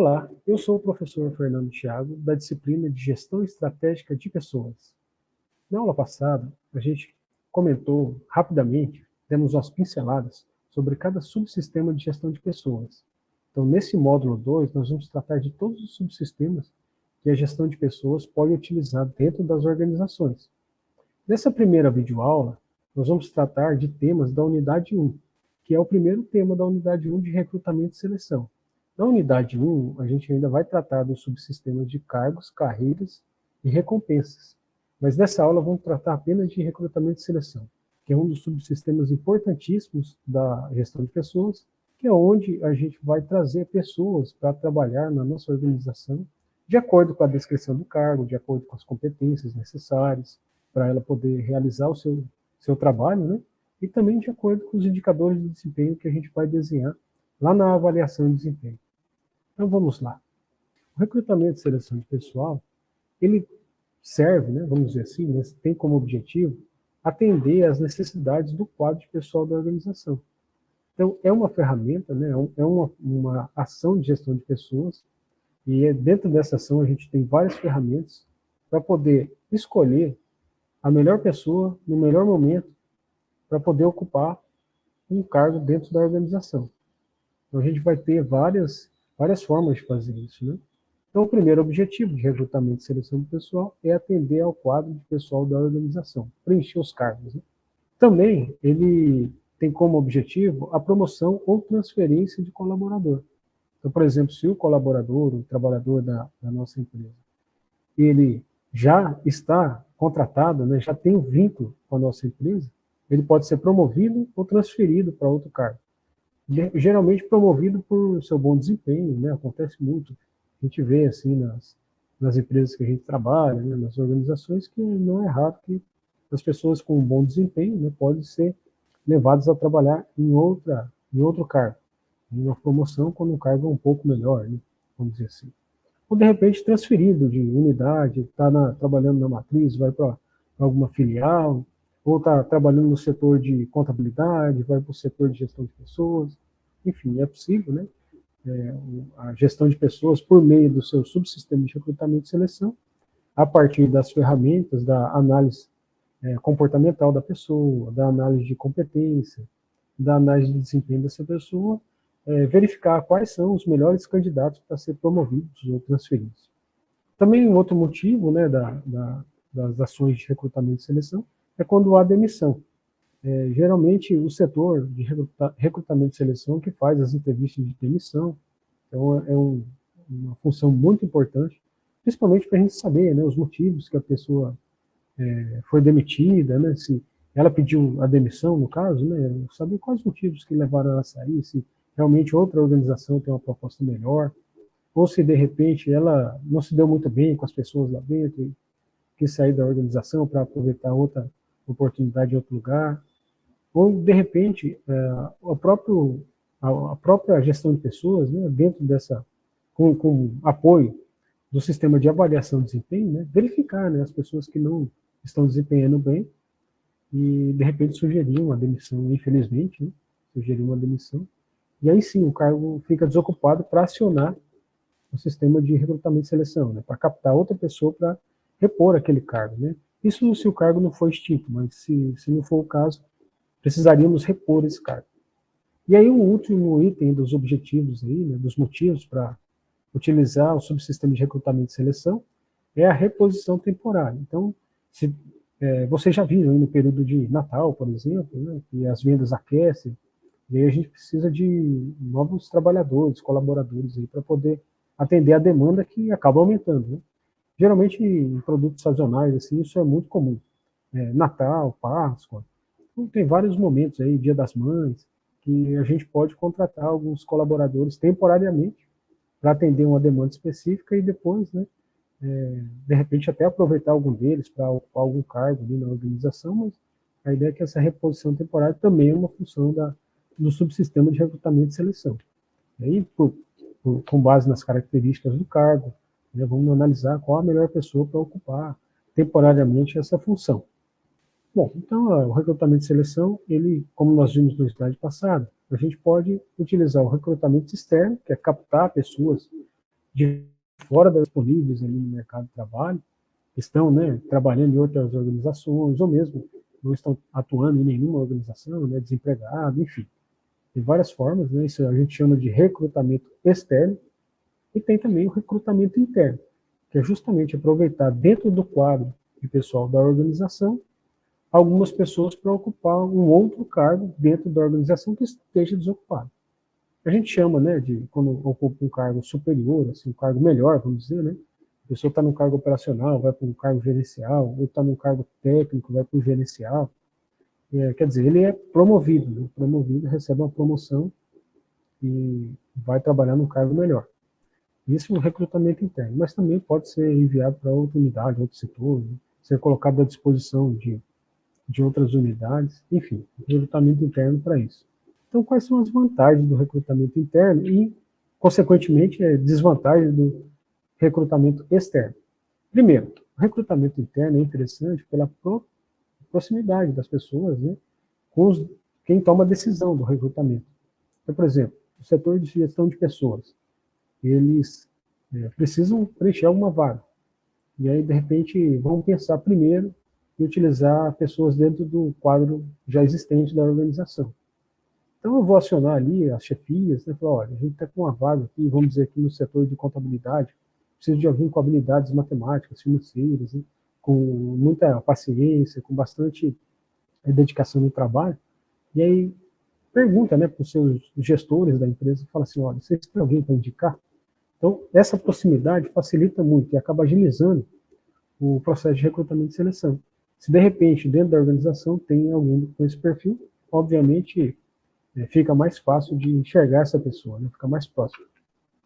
Olá, eu sou o professor Fernando Thiago, da disciplina de Gestão Estratégica de Pessoas. Na aula passada, a gente comentou rapidamente, demos umas pinceladas sobre cada subsistema de gestão de pessoas. Então, nesse módulo 2, nós vamos tratar de todos os subsistemas que a gestão de pessoas pode utilizar dentro das organizações. Nessa primeira videoaula, nós vamos tratar de temas da unidade 1, que é o primeiro tema da unidade 1 de recrutamento e seleção. Na unidade 1, a gente ainda vai tratar dos subsistemas de cargos, carreiras e recompensas. Mas nessa aula vamos tratar apenas de recrutamento e seleção, que é um dos subsistemas importantíssimos da gestão de pessoas, que é onde a gente vai trazer pessoas para trabalhar na nossa organização de acordo com a descrição do cargo, de acordo com as competências necessárias para ela poder realizar o seu, seu trabalho, né? e também de acordo com os indicadores de desempenho que a gente vai desenhar lá na avaliação de desempenho. Então vamos lá. O recrutamento e seleção de pessoal, ele serve, né, vamos dizer assim, né, tem como objetivo atender às necessidades do quadro de pessoal da organização. Então, é uma ferramenta, né, é, é uma, uma ação de gestão de pessoas, e é, dentro dessa ação a gente tem várias ferramentas para poder escolher a melhor pessoa no melhor momento para poder ocupar um cargo dentro da organização. Então, a gente vai ter várias várias formas de fazer isso. Né? Então, o primeiro objetivo de recrutamento e seleção do pessoal é atender ao quadro de pessoal da organização, preencher os cargos. Né? Também, ele tem como objetivo a promoção ou transferência de colaborador. Então, por exemplo, se o colaborador, o trabalhador da, da nossa empresa, ele já está contratado, né, já tem um vínculo com a nossa empresa, ele pode ser promovido ou transferido para outro cargo geralmente promovido por seu bom desempenho, né? Acontece muito. A gente vê assim nas, nas empresas que a gente trabalha, né? nas organizações, que não é raro que as pessoas com um bom desempenho né, podem ser levadas a trabalhar em, outra, em outro cargo, em uma promoção quando o cargo é um pouco melhor, né, vamos dizer assim. Ou, de repente, transferido de unidade, está trabalhando na matriz, vai para alguma filial, ou está trabalhando no setor de contabilidade, vai para o setor de gestão de pessoas, enfim, é possível, né? É, a gestão de pessoas por meio do seu subsistema de recrutamento e seleção, a partir das ferramentas da análise é, comportamental da pessoa, da análise de competência, da análise de desempenho dessa pessoa, é, verificar quais são os melhores candidatos para ser promovidos ou transferidos. Também um outro motivo né, da, da, das ações de recrutamento e seleção é quando há demissão. É, geralmente, o setor de recrutamento e seleção que faz as entrevistas de demissão, então é um, uma função muito importante, principalmente para a gente saber né, os motivos que a pessoa é, foi demitida, né, se ela pediu a demissão, no caso, né, saber quais motivos que levaram ela a sair, se realmente outra organização tem uma proposta melhor, ou se de repente ela não se deu muito bem com as pessoas lá dentro quis sair da organização para aproveitar outra oportunidade em outro lugar, ou de repente é, o próprio, a, própria gestão de pessoas, né, dentro dessa, com, com apoio do sistema de avaliação de desempenho, né, verificar né, as pessoas que não estão desempenhando bem e de repente sugerir uma demissão, infelizmente, né, sugerir uma demissão, e aí sim o cargo fica desocupado para acionar o sistema de recrutamento e seleção, né, para captar outra pessoa para repor aquele cargo. Né. Isso se o cargo não for extinto, mas se, se não for o caso, precisaríamos repor esse cargo. E aí o último item dos objetivos, aí, né, dos motivos para utilizar o subsistema de recrutamento e seleção é a reposição temporária. Então, se, é, vocês já viram no período de Natal, por exemplo, né, que as vendas aquecem, e aí a gente precisa de novos trabalhadores, colaboradores para poder atender a demanda que acaba aumentando. Né? Geralmente, em produtos sazonais, assim, isso é muito comum. É, Natal, Páscoa, tem vários momentos aí, Dia das Mães, que a gente pode contratar alguns colaboradores temporariamente para atender uma demanda específica e depois, né, é, de repente até aproveitar algum deles para ocupar algum cargo ali na organização, mas a ideia é que essa reposição temporária também é uma função da, do subsistema de recrutamento e seleção. E aí, por, por, com base nas características do cargo, né, vamos analisar qual a melhor pessoa para ocupar temporariamente essa função. Bom, então o recrutamento e seleção, ele, como nós vimos no slide passado, a gente pode utilizar o recrutamento externo, que é captar pessoas de fora das disponíveis ali no mercado de trabalho, estão né, trabalhando em outras organizações, ou mesmo não estão atuando em nenhuma organização, né, desempregado, enfim. Tem várias formas, né, isso a gente chama de recrutamento externo, e tem também o recrutamento interno, que é justamente aproveitar dentro do quadro de pessoal da organização algumas pessoas para ocupar um outro cargo dentro da organização que esteja desocupado. A gente chama, né, de quando ocupa um cargo superior, assim, um cargo melhor, vamos dizer, né, a pessoa está num cargo operacional, vai para um cargo gerencial, ou está num cargo técnico, vai para o gerencial. É, quer dizer, ele é promovido, né? promovido, recebe uma promoção e vai trabalhar num cargo melhor. Isso é um recrutamento interno, mas também pode ser enviado para outra unidade, outro setor, né? ser colocado à disposição de, de outras unidades, enfim, recrutamento interno para isso. Então, quais são as vantagens do recrutamento interno e, consequentemente, a desvantagem do recrutamento externo. Primeiro, o recrutamento interno é interessante pela proximidade das pessoas né, com os, quem toma a decisão do recrutamento. Então, por exemplo, o setor de gestão de pessoas, eles é, precisam preencher alguma vaga. E aí, de repente, vão pensar primeiro em utilizar pessoas dentro do quadro já existente da organização. Então, eu vou acionar ali as chefias, né, falar, olha, a gente está com uma vaga aqui, vamos dizer aqui no setor de contabilidade, preciso de alguém com habilidades matemáticas, financeiras, né? com muita paciência, com bastante eh, dedicação no trabalho. E aí pergunta né, para os seus gestores da empresa, fala assim, olha, vocês têm alguém para indicar? Então, essa proximidade facilita muito e acaba agilizando o processo de recrutamento e seleção. Se de repente, dentro da organização, tem alguém com esse perfil, obviamente é, fica mais fácil de enxergar essa pessoa, né, fica mais próximo.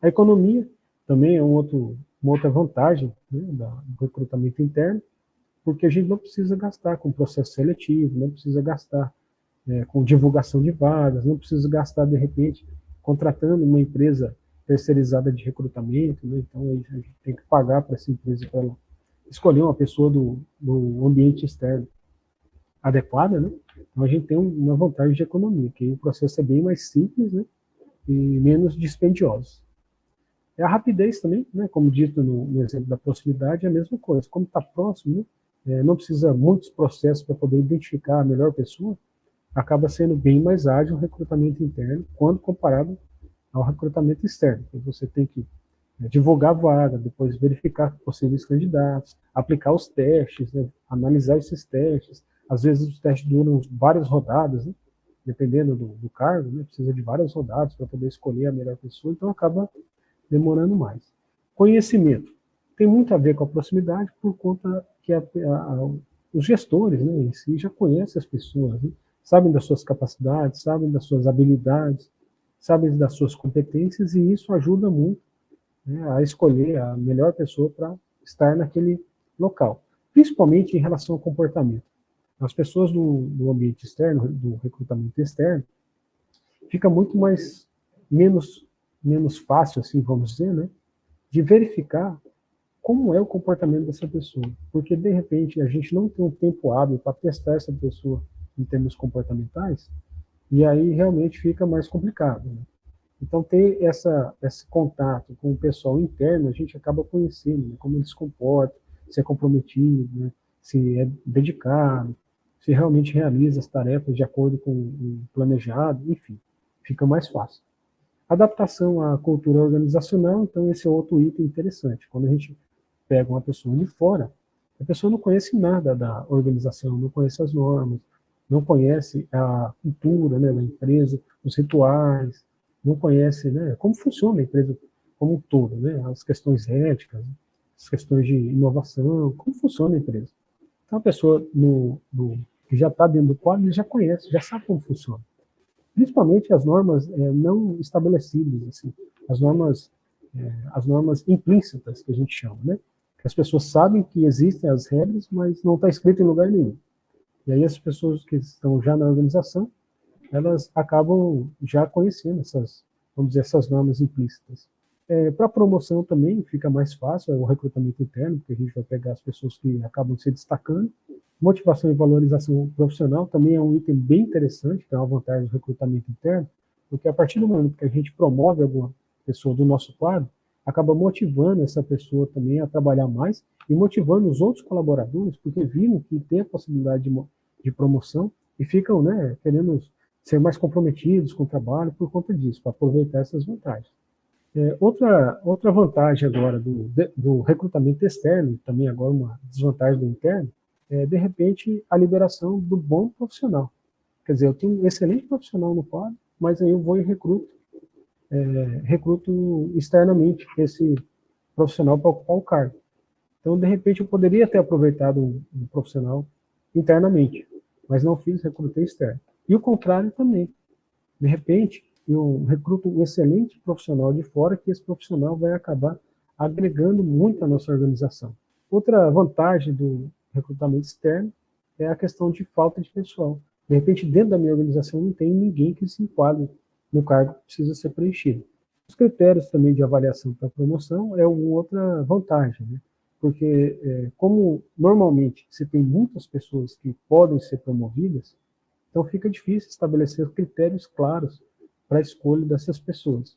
A economia também é um outro, uma outra vantagem né, do recrutamento interno, porque a gente não precisa gastar com processo seletivo, não precisa gastar é, com divulgação de vagas, não precisa gastar, de repente, contratando uma empresa terceirizada de recrutamento, né, então a gente tem que pagar para essa empresa para ela escolher uma pessoa do, do ambiente externo adequada, né? Então a gente tem uma vantagem de economia, que o processo é bem mais simples, né? E menos dispendioso. É a rapidez também, né, como dito no, no exemplo da proximidade, é a mesma coisa. Como está próximo, né, é, não precisa muitos processos para poder identificar a melhor pessoa, acaba sendo bem mais ágil o recrutamento interno quando comparado ao recrutamento externo. Você tem que divulgar a vaga, depois verificar possíveis candidatos, aplicar os testes, né, analisar esses testes. Às vezes os testes duram várias rodadas, né, dependendo do, do cargo, né, precisa de várias rodadas para poder escolher a melhor pessoa, então acaba demorando mais. Conhecimento. Tem muito a ver com a proximidade por conta que a, a, os gestores né, em si já conhecem as pessoas, né, sabem das suas capacidades, sabem das suas habilidades, sabem das suas competências e isso ajuda muito né, a escolher a melhor pessoa para estar naquele local, principalmente em relação ao comportamento. As pessoas do, do ambiente externo, do recrutamento externo, fica muito mais menos menos fácil, assim, vamos dizer, né, de verificar como é o comportamento dessa pessoa. Porque, de repente, a gente não tem um tempo hábil para testar essa pessoa em termos comportamentais, e aí realmente fica mais complicado. Né? Então, ter essa, esse contato com o pessoal interno, a gente acaba conhecendo né, como ele se comporta, se é comprometido, né, se é dedicado, se realmente realiza as tarefas de acordo com o planejado, enfim, fica mais fácil. Adaptação à cultura organizacional, então esse é outro item interessante. Quando a gente pega uma pessoa de fora, a pessoa não conhece nada da organização, não conhece as normas, não conhece a cultura né, da empresa, os rituais, não conhece né, como funciona a empresa como um todo, né, as questões éticas, as questões de inovação, como funciona a empresa. Então a pessoa no, no que já está dentro do quadro, já conhece, já sabe como funciona principalmente as normas é, não estabelecidas, assim, as normas, é, as normas implícitas, que a gente chama, né? Que as pessoas sabem que existem as regras, mas não está escrito em lugar nenhum. E aí as pessoas que estão já na organização, elas acabam já conhecendo essas, vamos dizer, essas normas implícitas. É, Para promoção também fica mais fácil, é o recrutamento interno, porque a gente vai pegar as pessoas que acabam se destacando, Motivação e valorização profissional também é um item bem interessante, que é uma vantagem do recrutamento interno, porque a partir do momento que a gente promove alguma pessoa do nosso quadro, acaba motivando essa pessoa também a trabalhar mais e motivando os outros colaboradores, porque viram que tem a possibilidade de, de promoção e ficam né, querendo ser mais comprometidos com o trabalho por conta disso, para aproveitar essas vantagens. É, outra, outra vantagem agora do, do recrutamento externo, também agora uma desvantagem do interno, é, de repente, a liberação do bom profissional. Quer dizer, eu tenho um excelente profissional no quadro, mas aí eu vou e recruto, é, recruto externamente esse profissional para ocupar o cargo. Então, de repente, eu poderia ter aproveitado um, um profissional internamente, mas não fiz, recrutei externo. E o contrário também. De repente, eu recruto um excelente profissional de fora, que esse profissional vai acabar agregando muito à nossa organização. Outra vantagem do recrutamento externo é a questão de falta de pessoal. De repente, dentro da minha organização, não tem ninguém que se enquadre no cargo que precisa ser preenchido. Os critérios também de avaliação para promoção é uma outra vantagem, né? porque é, como normalmente se tem muitas pessoas que podem ser promovidas, então fica difícil estabelecer critérios claros para a escolha dessas pessoas.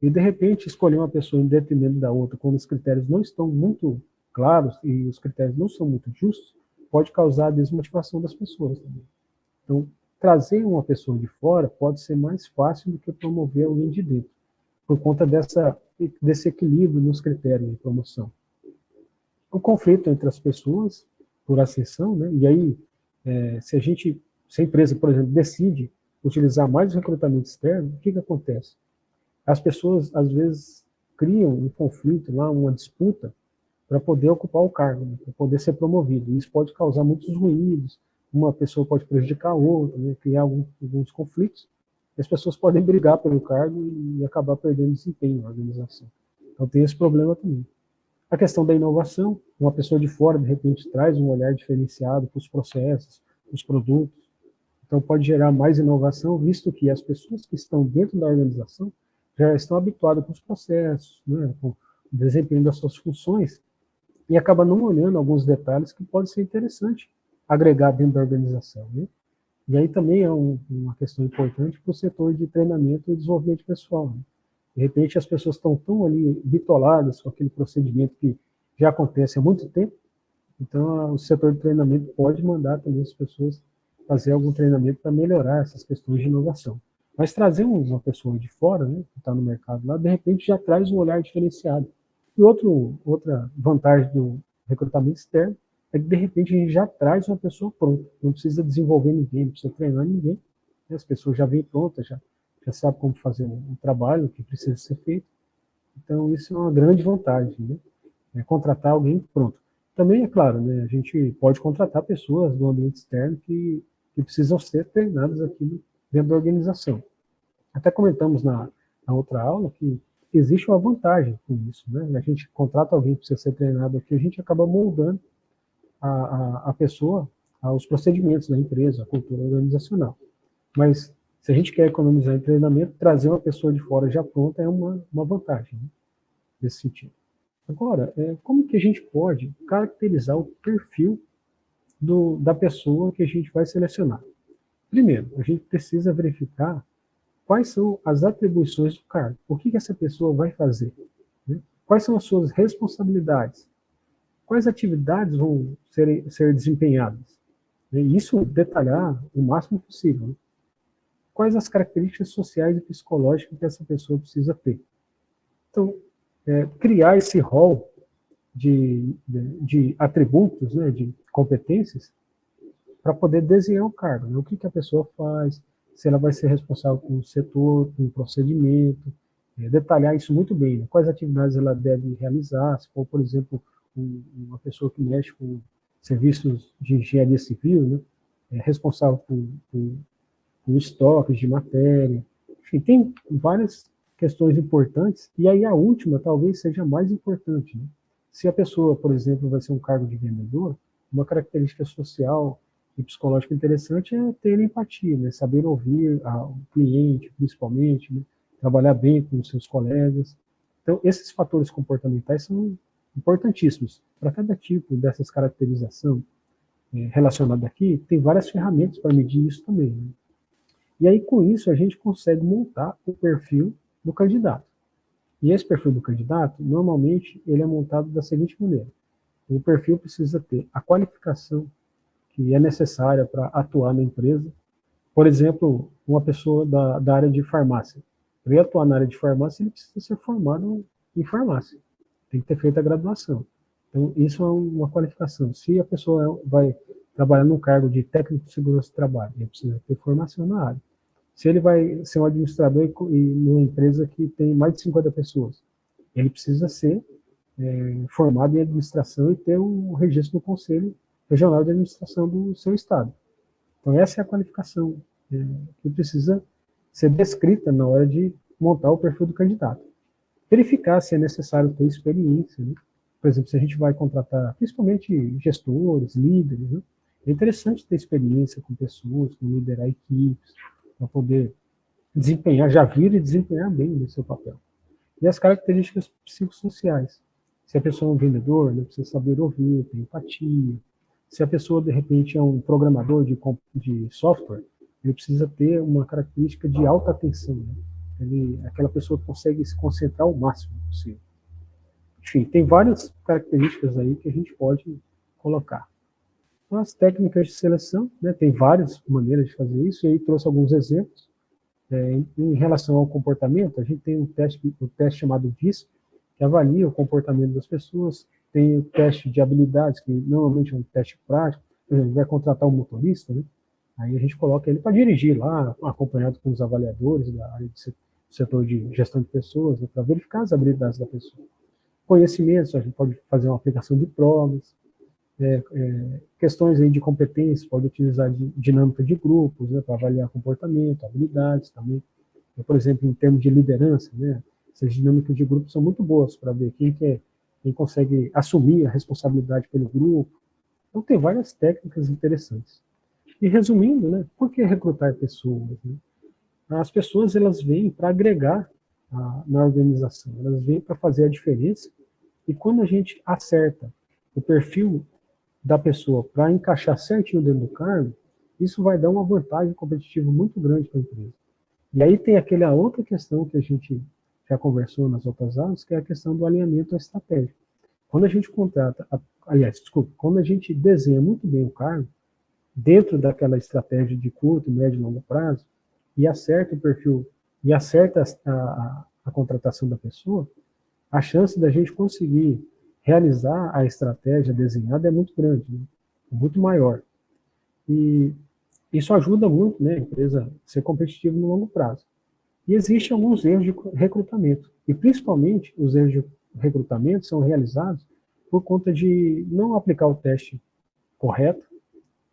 E de repente escolher uma pessoa em detrimento da outra, quando os critérios não estão muito claros e os critérios não são muito justos, pode causar a desmotivação das pessoas também. Então, trazer uma pessoa de fora pode ser mais fácil do que promover alguém de dentro, por conta dessa, desse equilíbrio nos critérios de promoção. O conflito entre as pessoas, por ascensão, né? e aí, é, se a gente, se a empresa, por exemplo, decide utilizar mais recrutamento externo, o que, que acontece? As pessoas, às vezes, criam um conflito lá, uma disputa, para poder ocupar o cargo, né? para poder ser promovido. Isso pode causar muitos ruídos, uma pessoa pode prejudicar a outra, né? criar alguns, alguns conflitos, e as pessoas podem brigar pelo cargo e acabar perdendo desempenho na organização. Então tem esse problema também. A questão da inovação, uma pessoa de fora, de repente, traz um olhar diferenciado para os processos, os produtos, então pode gerar mais inovação, visto que as pessoas que estão dentro da organização já estão habituadas com os processos, né, com o desempenho das suas funções, e acaba não olhando alguns detalhes que pode ser interessante agregar dentro da organização. Né? E aí também é um, uma questão importante para o setor de treinamento e desenvolvimento pessoal. Né? De repente as pessoas estão tão ali bitoladas com aquele procedimento que já acontece há muito tempo, então o setor de treinamento pode mandar também as pessoas fazer algum treinamento para melhorar essas questões de inovação. Mas trazer uma pessoa de fora, né, que está no mercado lá, de repente já traz um olhar diferenciado. E outro, outra vantagem do recrutamento externo é que, de repente, a gente já traz uma pessoa pronta. Não precisa desenvolver ninguém, não precisa treinar ninguém. Né? As pessoas já vêm prontas, já, já sabem como fazer o um trabalho que precisa ser feito. Então, isso é uma grande vantagem, né? É contratar alguém pronto. Também, é claro, né, a gente pode contratar pessoas do ambiente externo que que precisam ser treinadas aqui dentro da organização. Até comentamos na, na outra aula que existe uma vantagem com isso. Né? A gente contrata alguém que precisa ser treinado aqui, a gente acaba moldando a, a, a pessoa aos procedimentos da empresa, a cultura organizacional. Mas se a gente quer economizar em treinamento, trazer uma pessoa de fora já pronta é uma, uma vantagem né? nesse sentido. Agora, é, como que a gente pode caracterizar o perfil do, da pessoa que a gente vai selecionar. Primeiro, a gente precisa verificar quais são as atribuições do cargo. O que, que essa pessoa vai fazer? Né? Quais são as suas responsabilidades? Quais atividades vão ser, ser desempenhadas? E isso detalhar o máximo possível. Né? Quais as características sociais e psicológicas que essa pessoa precisa ter? Então, é, criar esse rol de, de, atributos, né, de competências, para poder desenhar o cargo. Né? O que, que a pessoa faz, se ela vai ser responsável com o setor, com o procedimento, é, detalhar isso muito bem. Né? Quais atividades ela deve realizar, se for, por exemplo, um, uma pessoa que mexe com serviços de engenharia civil, né? é responsável por, por, por estoques de matéria. Enfim, tem várias questões importantes, e aí a última talvez seja mais importante. Né? Se a pessoa, por exemplo, vai ser um cargo de vendedor, uma característica social e psicológica interessante é ter empatia, né? saber ouvir a, o cliente, principalmente, né? trabalhar bem com os seus colegas. Então, esses fatores comportamentais são importantíssimos. Para cada tipo dessas caracterização é, relacionada aqui, tem várias ferramentas para medir isso também. Né? E aí, com isso, a gente consegue montar o perfil do candidato. E esse perfil do candidato, normalmente, ele é montado da seguinte maneira. O perfil precisa ter a qualificação que é necessária para atuar na empresa. Por exemplo, uma pessoa da, da área de farmácia. Para atuar na área de farmácia, ele precisa ser formado em farmácia. Tem que ter feito a graduação. Então, isso é uma qualificação. Se a pessoa vai trabalhar no cargo de técnico de segurança do trabalho, ele precisa ter formação na área. Se ele vai ser um administrador e numa empresa que tem mais de 50 pessoas, ele precisa ser é, formado em administração e ter o registro no Conselho Regional de Administração do seu estado. Então essa é a qualificação é, que precisa ser descrita na hora de montar o perfil do candidato. Verificar se é necessário ter experiência, né? por exemplo, se a gente vai contratar principalmente gestores, líderes, né? é interessante ter experiência com pessoas, com liderar equipes, para poder desempenhar, já vir e desempenhar bem no seu papel. E as características psicossociais. Se a pessoa é um vendedor, né, precisa saber ouvir, ter empatia. Se a pessoa, de repente, é um programador de, de software, ele precisa ter uma característica de alta atenção. Né? Ele, aquela pessoa consegue se concentrar o máximo possível. Enfim, tem várias características aí que a gente pode colocar. As técnicas de seleção, né, tem várias maneiras de fazer isso, e aí trouxe alguns exemplos. É, em, relação ao comportamento, a gente tem um teste, um teste chamado DISC, que avalia o comportamento das pessoas, tem o teste de habilidades, que normalmente é um teste prático, por exemplo, vai contratar um motorista, né? aí a gente coloca ele para dirigir lá, acompanhado com os avaliadores da área de setor de gestão de pessoas, né, para verificar as habilidades da pessoa. Conhecimentos, a gente pode fazer uma aplicação de provas, é, é, questões aí de competência, pode utilizar de, dinâmica de grupos, né, para avaliar comportamento, habilidades também. Então, por exemplo, em termos de liderança, né, essas dinâmicas de grupo são muito boas para ver quem, quer, quem consegue assumir a responsabilidade pelo grupo. Então, tem várias técnicas interessantes. E resumindo, né, por que recrutar pessoas? Né? As pessoas elas vêm para agregar a, na organização, elas vêm para fazer a diferença. E quando a gente acerta o perfil da pessoa para encaixar certinho dentro do cargo, isso vai dar uma vantagem competitiva muito grande para a empresa. E aí tem aquela outra questão que a gente já conversou nas outras aulas, que é a questão do alinhamento estratégico. Quando a gente contrata, aliás, desculpa, quando a gente desenha muito bem o cargo, dentro daquela estratégia de curto, médio e longo prazo, e acerta o perfil, e acerta a, a, a contratação da pessoa, a chance da gente conseguir realizar a estratégia desenhada é muito grande, né? é muito maior. E isso ajuda muito né, a empresa a ser competitiva no longo prazo. E existem alguns erros de recrutamento, e principalmente os erros de recrutamento são realizados por conta de não aplicar o teste correto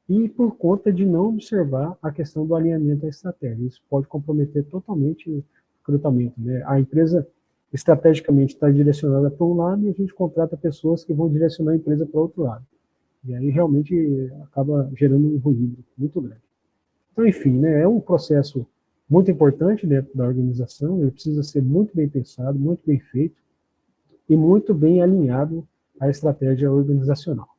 e por conta de não observar a questão do alinhamento da estratégia. Isso pode comprometer totalmente o recrutamento. Né? A empresa estrategicamente está direcionada para um lado e a gente contrata pessoas que vão direcionar a empresa para o outro lado. E aí realmente acaba gerando um ruído muito grande. Então, enfim, né, é um processo muito importante dentro da organização, ele precisa ser muito bem pensado, muito bem feito e muito bem alinhado à estratégia organizacional.